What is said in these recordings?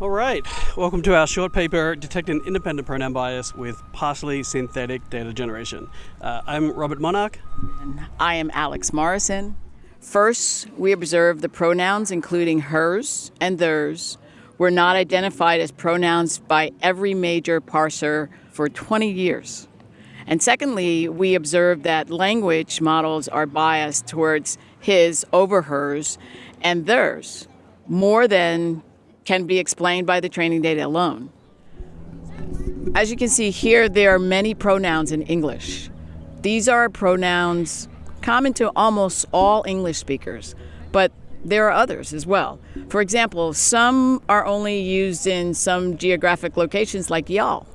All right, welcome to our short paper detecting independent pronoun bias with partially synthetic data generation. Uh, I'm Robert Monarch. And I am Alex Morrison. First, we observed the pronouns, including hers and theirs, were not identified as pronouns by every major parser for 20 years. And secondly, we observed that language models are biased towards his over hers and theirs more than can be explained by the training data alone. As you can see here, there are many pronouns in English. These are pronouns common to almost all English speakers, but there are others as well. For example, some are only used in some geographic locations like y'all,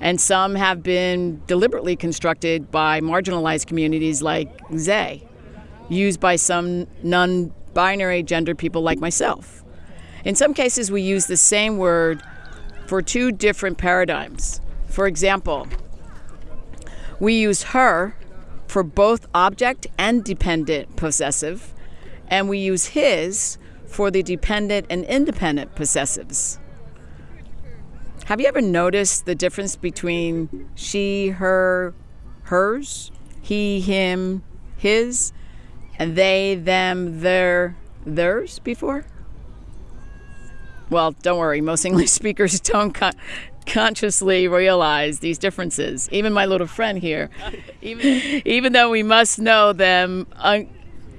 and some have been deliberately constructed by marginalized communities like they, used by some non binary gender people like myself. In some cases, we use the same word for two different paradigms. For example, we use her for both object and dependent possessive, and we use his for the dependent and independent possessives. Have you ever noticed the difference between she, her, hers, he, him, his, and they, them, their, theirs before? Well, don't worry, most English speakers don't con- consciously realize these differences. Even my little friend here, even, even though we must know them un-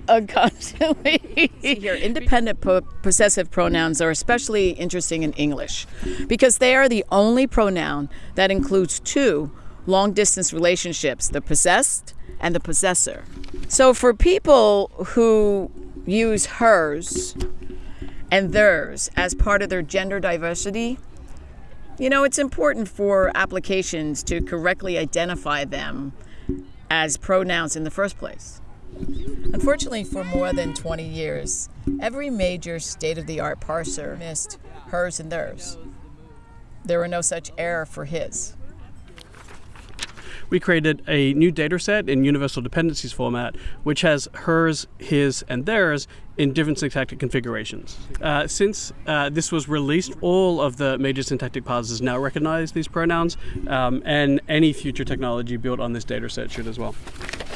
unconsciously. here, independent po- possessive pronouns are especially interesting in English because they are the only pronoun that includes two long distance relationships the possessed and the possessor. So for people who use hers, and theirs as part of their gender diversity, you know, it's important for applications to correctly identify them as pronouns in the first place. Unfortunately, for more than 20 years, every major state of the art parser missed hers and theirs. There were no such error for his we created a new data set in universal dependencies format, which has hers, his, and theirs in different syntactic configurations. Uh, since uh, this was released, all of the major syntactic parsers now recognize these pronouns, um, and any future technology built on this data set should as well.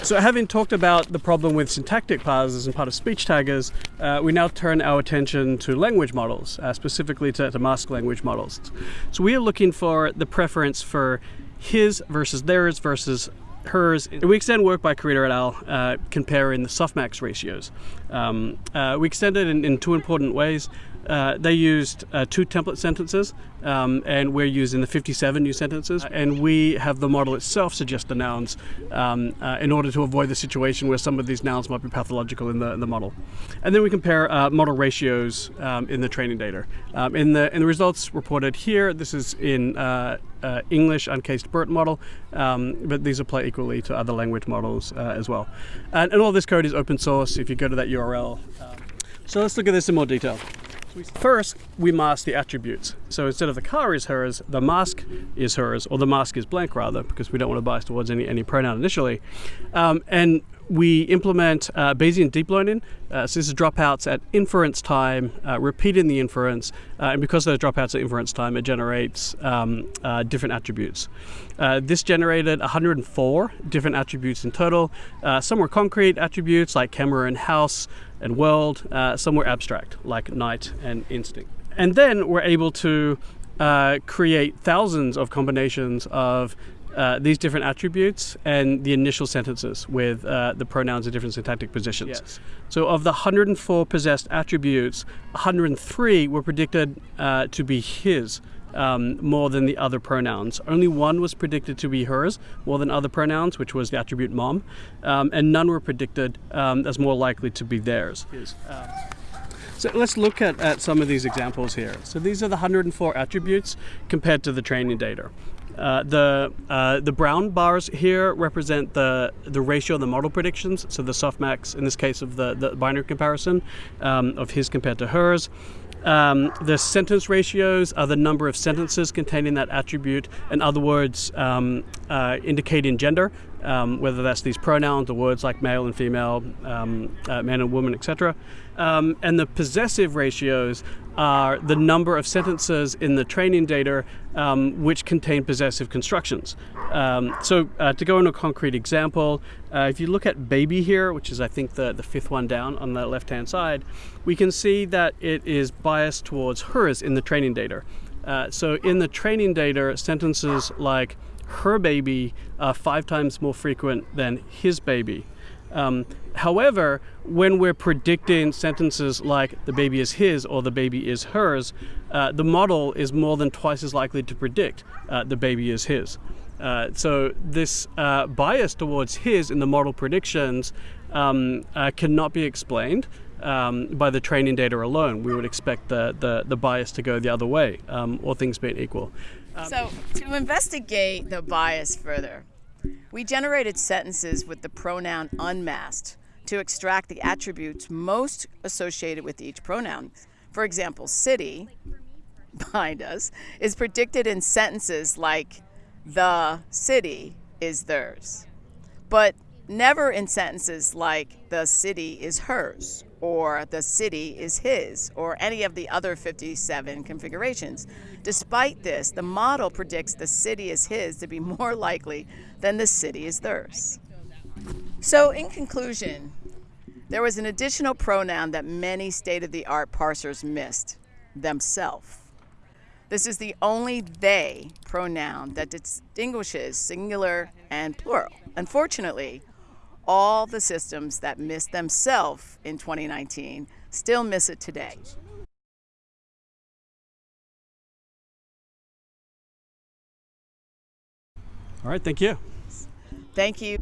So having talked about the problem with syntactic parsers and part of speech taggers, uh, we now turn our attention to language models, uh, specifically to, to mask language models. So we are looking for the preference for his versus theirs versus hers. We extend work by Kurita et al. Uh, comparing the softmax ratios. Um, uh, we extended in, in two important ways. Uh, they used uh, two template sentences, um, and we're using the 57 new sentences. And we have the model itself suggest the nouns um, uh, in order to avoid the situation where some of these nouns might be pathological in the, in the model. And then we compare uh, model ratios um, in the training data. Um, in, the, in the results reported here, this is in uh, uh, English uncased BERT model, um, but these apply equally to other language models as well. And, and, all this code is open source. If you go to that URL, um, so let's look at this in more detail. First, we mask the attributes. So instead of the car is hers, the mask is hers, or the mask is blank rather, because we don't want to bias towards any, any pronoun initially. Um, and we implement uh, Bayesian deep learning. Uh, so this is dropouts at inference time, uh, repeating the inference, uh, and because those dropouts at inference time, it generates um, uh, different attributes. Uh, this generated 104 different attributes in total. some were concrete attributes like camera and house and world. some were abstract like night and instinct. And then we're able to create thousands of combinations of uh, these different attributes and the initial sentences with uh, the pronouns in different syntactic positions. Yes. So, of the 104 possessed attributes, 103 were predicted uh, to be his. Um, more than the other pronouns. Only one was predicted to be hers more than other pronouns, which was the attribute mom, um, and none were predicted um, as more likely to be theirs. Um, so let's look at, at some of these examples here. So these are the 104 attributes compared to the training data. Uh, the uh, the brown bars here represent the the ratio of the model predictions. So the softmax, in this case of the, the binary comparison um, of his compared to hers. Um, the sentence ratios are the number of sentences containing that attribute. In other words, um, uh, indicating gender, um, whether that's these pronouns or words like male and female, um, uh, man and woman, etc. Um, and the possessive ratios are the number of sentences in the training data um, which contain possessive constructions. Um, so uh, to go into a concrete example, uh, if you look at baby here, which is I think the, the fifth one down on the left hand side, we can see that it is biased towards hers in the training data. Uh, so in the training data, sentences like her baby are five times more frequent than his baby. Um, however, when we're predicting sentences like the baby is his or the baby is hers, uh, the model is more than twice as likely to predict uh, the baby is his. Uh, so this uh, bias towards his in the model predictions um, uh, cannot be explained um, by the training data alone. We would expect the, the, the bias to go the other way, um, all things being equal. Um, so, to investigate the bias further, we generated sentences with the pronoun unmasked to extract the attributes most associated with each pronoun. For example, city, behind us, is predicted in sentences like the city is theirs, but never in sentences like the city is hers or the city is his or any of the other 57 configurations. Despite this, the model predicts the city is his to be more likely than the city is theirs. So, in conclusion, there was an additional pronoun that many state of the art parsers missed themself. This is the only they pronoun that distinguishes singular and plural. Unfortunately, all the systems that missed themself in 2019 still miss it today. All right, thank you. Thank you.